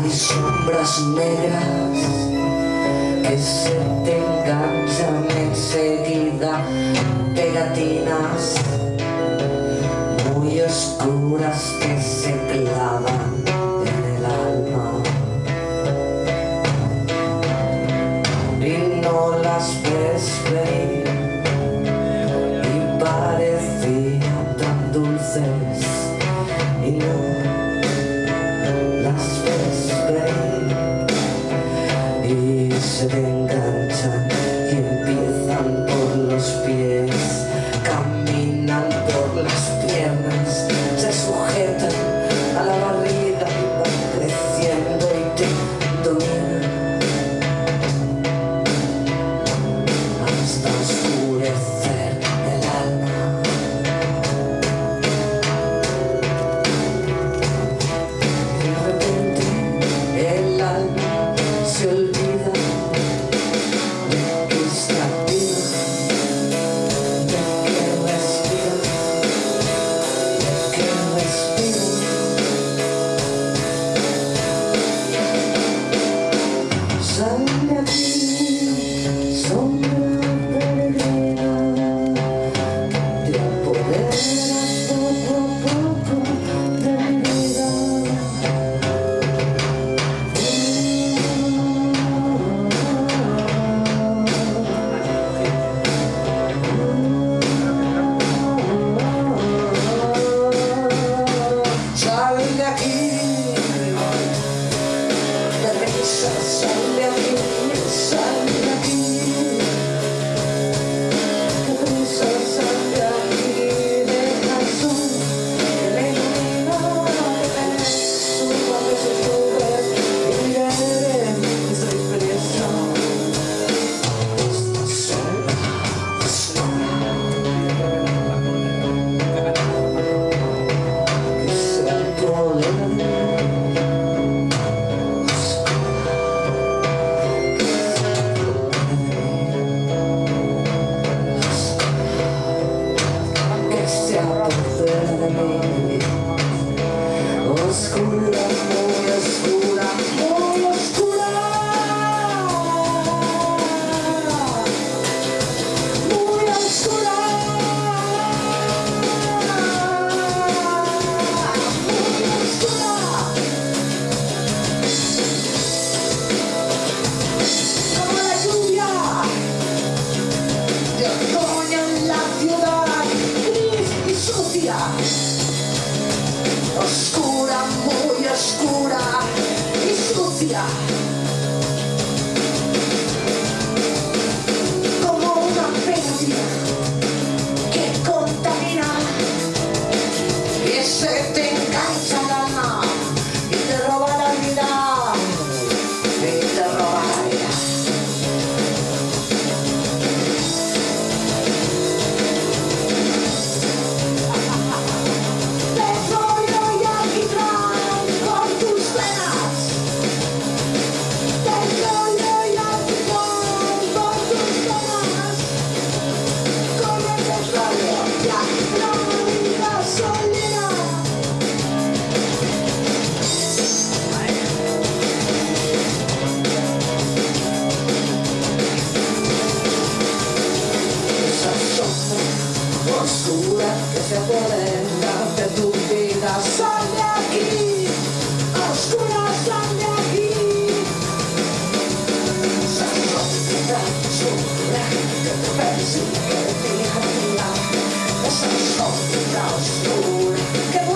Hay sombras negras que se te enganchan enseguida, pegatinas muy oscuras que se clavan en el alma. Y no las ves venir y parecían tan dulces. sitting escura, muy escura, Escocia. Σε αυτό λέμε τα φεύγια. Στο πέρα σα δεν είναι απελπισμένα. Σα λέμε στα φεύγια.